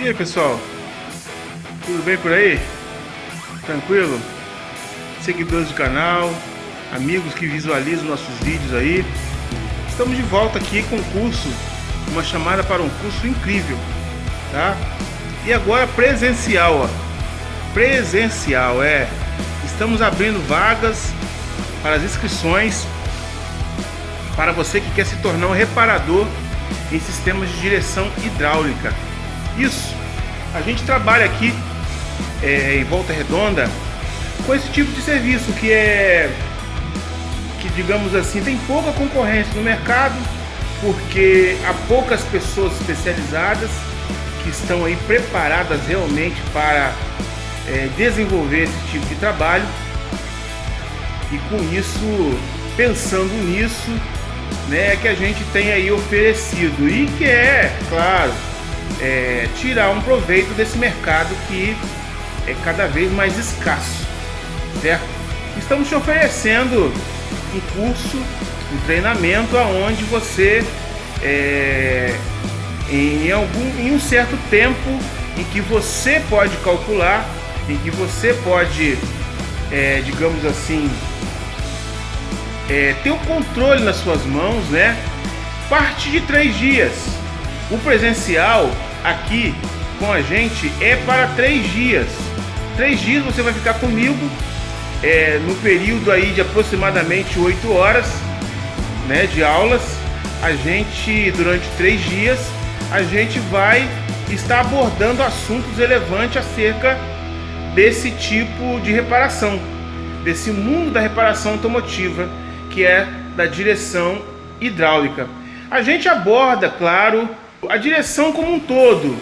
E aí pessoal, tudo bem por aí? Tranquilo? Seguidores do canal, amigos que visualizam nossos vídeos aí, estamos de volta aqui com um curso, uma chamada para um curso incrível, tá? E agora presencial, ó, presencial, é, estamos abrindo vagas para as inscrições para você que quer se tornar um reparador em sistemas de direção hidráulica. Isso, a gente trabalha aqui é, em Volta Redonda com esse tipo de serviço que é que digamos assim tem pouca concorrência no mercado porque há poucas pessoas especializadas que estão aí preparadas realmente para é, desenvolver esse tipo de trabalho. E com isso pensando nisso né que a gente tem aí oferecido. E que é claro é, tirar um proveito desse mercado que é cada vez mais escasso, certo? Estamos te oferecendo um curso, um treinamento aonde você é, em algum em um certo tempo em que você pode calcular, em que você pode, é, digamos assim, é, ter o controle nas suas mãos, né? Parte de três dias. O presencial aqui com a gente é para três dias. Três dias você vai ficar comigo é, no período aí de aproximadamente 8 horas né, de aulas. A gente, durante três dias, a gente vai estar abordando assuntos relevantes acerca desse tipo de reparação, desse mundo da reparação automotiva, que é da direção hidráulica. A gente aborda, claro, a direção como um todo,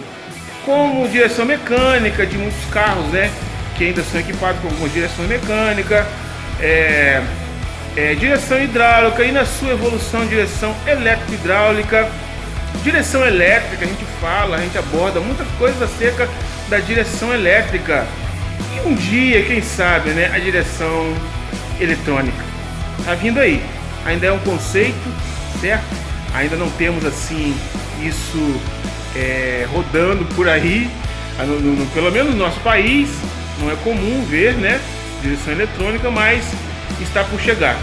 como direção mecânica de muitos carros, né? Que ainda são equipados com alguma direção mecânica, é, é, direção hidráulica e na sua evolução direção elétrico-hidráulica, direção elétrica, a gente fala, a gente aborda muitas coisas acerca da direção elétrica e um dia, quem sabe, né, a direção eletrônica. Tá vindo aí. Ainda é um conceito, certo? Ainda não temos assim isso é, rodando por aí, no, no, pelo menos no nosso país, não é comum ver, né? Direção eletrônica, mas está por chegar.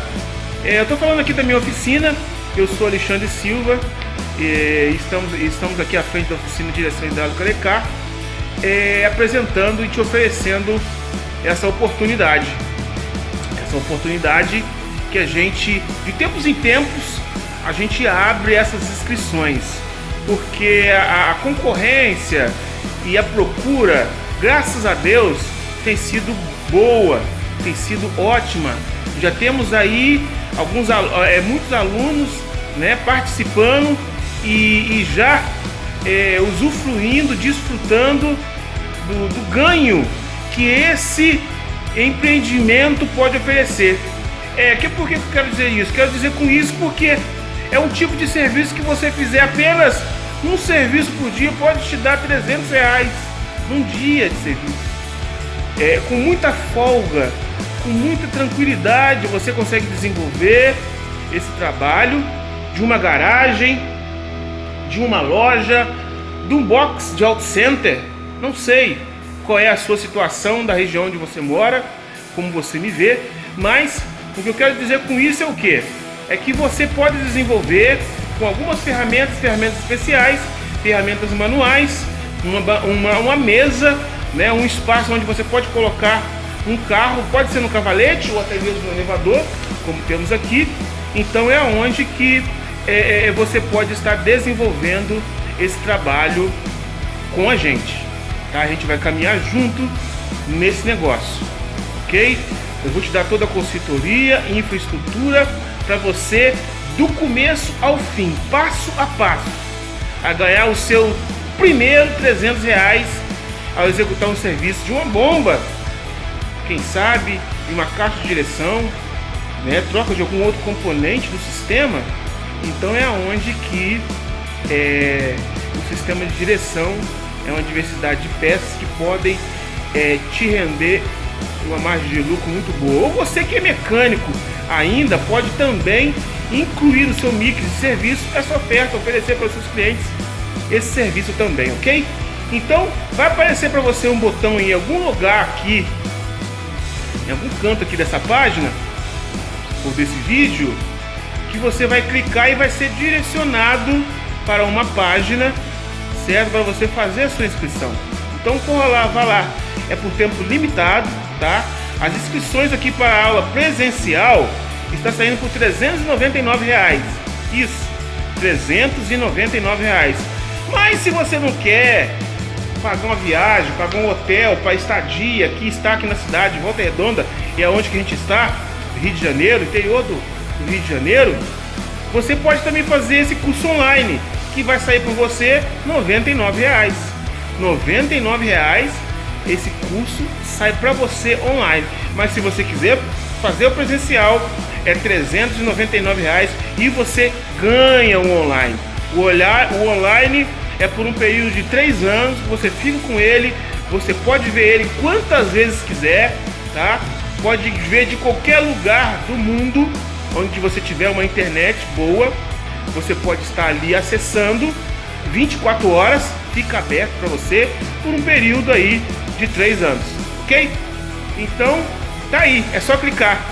É, eu estou falando aqui da minha oficina, eu sou Alexandre Silva, e estamos, estamos aqui à frente da oficina de direção hidráulica Lecar, é, apresentando e te oferecendo essa oportunidade. Essa oportunidade que a gente, de tempos em tempos, a gente abre essas inscrições porque a, a concorrência e a procura, graças a Deus, tem sido boa, tem sido ótima. Já temos aí alguns é, muitos alunos né, participando e, e já é, usufruindo, desfrutando do, do ganho que esse empreendimento pode oferecer. É, que, por que eu quero dizer isso? Quero dizer com isso porque é um tipo de serviço que você fizer apenas um serviço por dia pode te dar 300 reais num dia de serviço. É, com muita folga, com muita tranquilidade, você consegue desenvolver esse trabalho de uma garagem, de uma loja, de um box de auto center. Não sei qual é a sua situação da região onde você mora, como você me vê, mas o que eu quero dizer com isso é o que? É que você pode desenvolver com algumas ferramentas, ferramentas especiais, ferramentas manuais, uma, uma, uma mesa, né, um espaço onde você pode colocar um carro, pode ser no cavalete ou até mesmo no elevador, como temos aqui. Então é onde que é, é, você pode estar desenvolvendo esse trabalho com a gente. Tá? A gente vai caminhar junto nesse negócio, ok? Eu vou te dar toda a consultoria, infraestrutura para você do começo ao fim, passo a passo, a ganhar o seu primeiro 300 reais ao executar um serviço de uma bomba, quem sabe de uma caixa de direção, né, troca de algum outro componente do sistema. Então é onde que é, o sistema de direção é uma diversidade de peças que podem é, te render uma margem de lucro muito boa. Ou você que é mecânico ainda pode também incluir no seu mix de serviço essa oferta, oferecer para os seus clientes esse serviço também, ok? Então, vai aparecer para você um botão em algum lugar aqui, em algum canto aqui dessa página, ou desse vídeo, que você vai clicar e vai ser direcionado para uma página, certo? Para você fazer a sua inscrição. Então, corra lá, vá lá. É por tempo limitado, tá? As inscrições aqui para a aula presencial está saindo por 399 reais. Isso, 399 reais. Mas se você não quer pagar uma viagem, pagar um hotel para estadia, que está aqui na cidade, Volta Redonda, e é onde que a gente está, Rio de Janeiro, interior do, Rio de Janeiro, você pode também fazer esse curso online, que vai sair por você 99 reais. 99 reais esse curso sai para você online. Mas se você quiser fazer o presencial, é 399 reais e você ganha o online. O, olhar, o online é por um período de três anos, você fica com ele, você pode ver ele quantas vezes quiser, tá? Pode ver de qualquer lugar do mundo onde você tiver uma internet boa, você pode estar ali acessando 24 horas, fica aberto para você por um período aí de 3 anos, ok? Então, tá aí, é só clicar.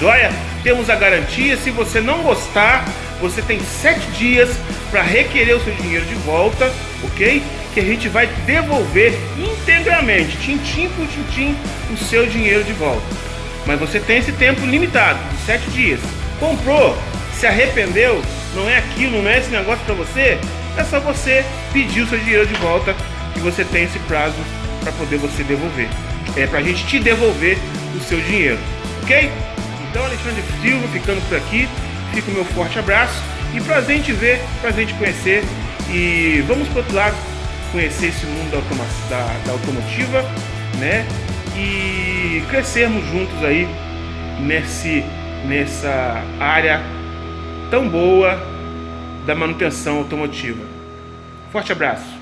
Joia? Temos a garantia, se você não gostar, você tem 7 dias para requerer o seu dinheiro de volta, ok? Que a gente vai devolver integralmente, tintim por tintim, o seu dinheiro de volta. Mas você tem esse tempo limitado, de 7 dias. Comprou, se arrependeu, não é aquilo, não é esse negócio para você, é só você pedir o seu dinheiro de volta que você tem esse prazo para poder você devolver. É para a gente te devolver o seu dinheiro, ok? Então, Alexandre Silva ficando por aqui, fica o meu forte abraço e prazer em te ver, prazer em te conhecer e vamos para outro lado conhecer esse mundo da, automa da, da automotiva, né? E crescermos juntos aí nesse, nessa área tão boa da manutenção automotiva. Forte abraço!